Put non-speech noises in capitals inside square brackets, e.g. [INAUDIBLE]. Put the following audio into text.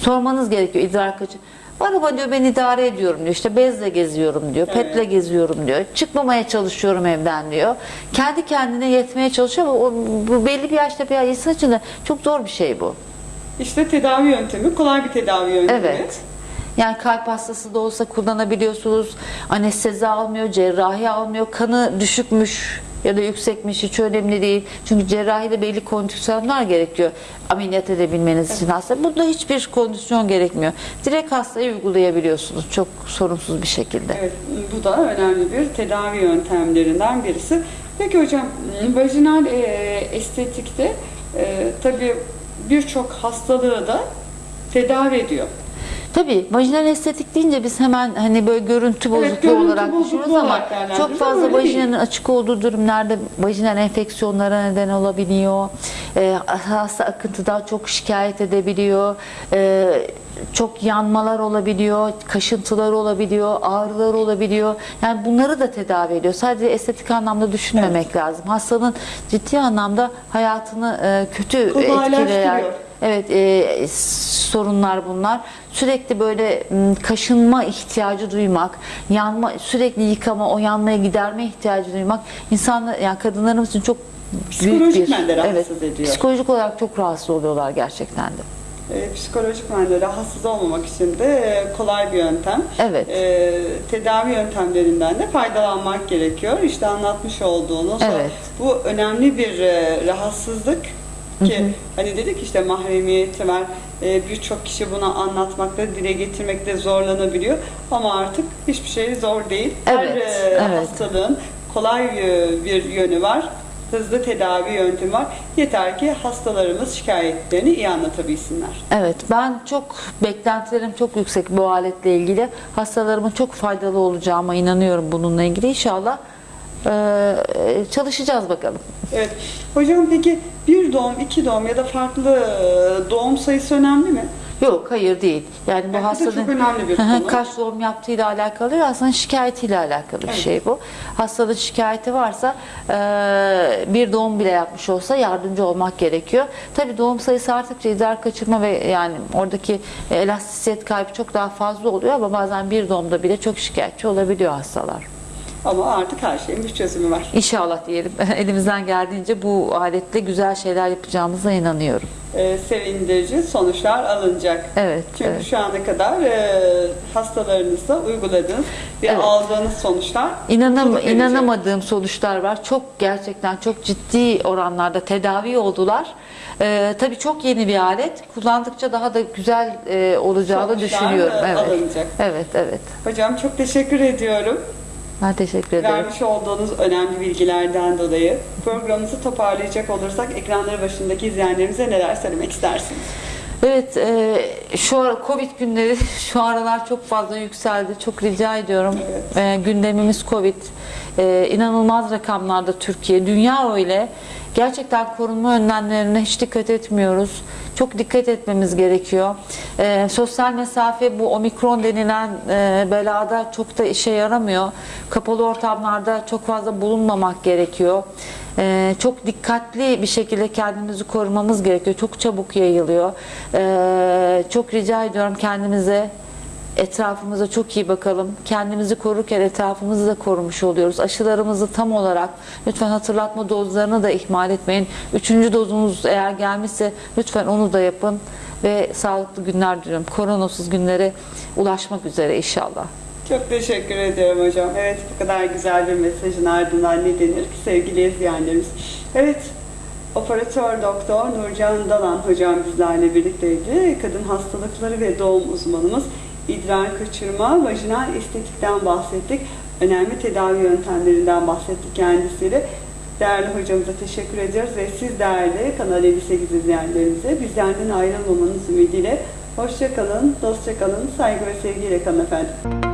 Sormanız gerekiyor idrar kaçı. Var ama diyor ben idare ediyorum diyor. İşte bezle geziyorum diyor. Evet. Petle geziyorum diyor. Çıkmamaya çalışıyorum evden diyor. Kendi kendine yetmeye çalışıyor ama o, bu belli bir yaşta bir insan için de çok zor bir şey bu. İşte tedavi yöntemi, kolay bir tedavi yöntemi. Evet. Yani kalp hastası da olsa kullanabiliyorsunuz. Anestezi almıyor, cerrahi almıyor. Kanı düşükmüş ya da yüksekmiş hiç önemli değil. Çünkü cerrahide belli kondisyonlar gerekiyor ameliyat edebilmeniz için hasta. Bunda hiçbir kondisyon gerekmiyor. Direkt hastaya uygulayabiliyorsunuz çok sorunsuz bir şekilde. Evet, bu da önemli bir tedavi yöntemlerinden birisi. Peki hocam, vajinal e, estetikte e, tabii birçok hastalığı da tedavi ediyor. Tabii vajinal estetik deyince biz hemen hani böyle görüntü bozukluğu görüntü olarak düşünüyoruz ama çok fazla öyle değil. vajinanın açık olduğu durumlarda vajinal enfeksiyonlara neden olabiliyor. Ee, hasta akıntıdan çok şikayet edebiliyor. Ee, çok yanmalar olabiliyor, kaşıntılar olabiliyor, ağrılar olabiliyor. Yani bunları da tedavi ediyor. Sadece estetik anlamda düşünmemek lazım. Hastanın ciddi anlamda hayatını e, kötü etkileyen. Evet, e, sorunlar bunlar. Sürekli böyle kaşınma ihtiyacı duymak, yanma, sürekli yıkama, o yanmaya giderme ihtiyacı duymak insanlar yani kadınlarımız için çok büyük Psikolojik bir rahatsız evet, ediyor. Psikolojik olarak çok rahatsız oluyorlar gerçekten de. E, psikolojik manada rahatsız olmamak için de e, kolay bir yöntem. Evet. E, tedavi yöntemlerinden de faydalanmak gerekiyor. İşte anlatmış olduğunuz Evet. bu önemli bir e, rahatsızlık ki hani dedik işte mahremiyeti var. E, Birçok kişi bunu anlatmakta, dile getirmekte zorlanabiliyor. Ama artık hiçbir şey zor değil. Her Evet, e, evet. hastalığın kolay e, bir yönü var. Hızlı tedavi yöntemi var. Yeter ki hastalarımız şikayetlerini iyi anlatabilsinler. Evet, ben çok beklentilerim çok yüksek bu aletle ilgili. Hastalarıma çok faydalı olacağıma inanıyorum bununla ilgili. İnşallah e, çalışacağız bakalım. Evet. Hocam peki bir doğum, iki doğum ya da farklı e, doğum sayısı önemli mi? Yok hayır değil. Yani bu Yani da hastanın bir konu. kaç doğum yaptığıyla alakalı değil, hastanın şikayetiyle alakalı bir Evet. şey bu. Hastanın şikayeti varsa e, bir doğum bile yapmış olsa yardımcı olmak gerekiyor. Tabii doğum sayısı arttıkça idrar kaçırma ve yani oradaki elastisiyet kaybı çok daha fazla oluyor ama bazen bir doğumda bile çok şikayetçi olabiliyor hastalar. Ama artık her şeyin bir çözümü var. İnşallah diyelim [LAUGHS] elimizden geldiğince bu aletle güzel şeyler yapacağımıza inanıyorum. E, sevindirici sonuçlar alınacak. Evet, Çünkü evet. şu ana kadar e, hastalarınızda uyguladığınız ve Evet. aldığınız sonuçlar İnanam inanamadığım sonuçlar var. Çok gerçekten çok ciddi oranlarda tedavi oldular. Ee, tabii çok yeni bir alet. Kullandıkça daha da güzel e, olacağını Sonuçlar, düşünüyorum. e, Evet. alınacak. Evet, evet. Hocam çok teşekkür ediyorum. Ben teşekkür ederim. Vermiş olduğunuz önemli bilgilerden dolayı programımızı toparlayacak olursak ekranları başındaki izleyenlerimize neler söylemek istersiniz? Evet, e, şu ara Covid günleri [LAUGHS] şu aralar çok fazla yükseldi. Çok rica ediyorum. Evet. E, gündemimiz Covid. E, inanılmaz rakamlarda Türkiye. Dünya öyle. Gerçekten korunma önlemlerine hiç dikkat etmiyoruz. Çok dikkat etmemiz gerekiyor. E, sosyal mesafe bu omikron denilen e, belada çok da işe yaramıyor. Kapalı ortamlarda çok fazla bulunmamak gerekiyor. Ee, çok dikkatli bir şekilde kendimizi korumamız gerekiyor. Çok çabuk yayılıyor. Ee, çok rica ediyorum kendimize etrafımıza çok iyi bakalım. Kendimizi korurken etrafımızı da korumuş oluyoruz. Aşılarımızı tam olarak lütfen hatırlatma dozlarını da ihmal etmeyin. Üçüncü dozunuz eğer gelmişse lütfen onu da yapın ve sağlıklı günler diliyorum. Koronasız günlere ulaşmak üzere inşallah. Çok teşekkür ediyorum hocam. Evet bu kadar güzel bir mesajın ardından ne denir ki sevgili izleyenlerimiz. Evet operatör doktor Nurcan Dalan hocam bizlerle birlikteydi. Kadın hastalıkları ve doğum uzmanımız idrar kaçırma, vajinal estetikten bahsettik. Önemli tedavi yöntemlerinden bahsettik kendisiyle. Değerli hocamıza teşekkür ediyoruz ve siz değerli Kanal 58 izleyenlerimize bizlerden ayrılmamanız ümidiyle hoşça kalın, dostça kalın, saygı ve sevgiyle kalın efendim.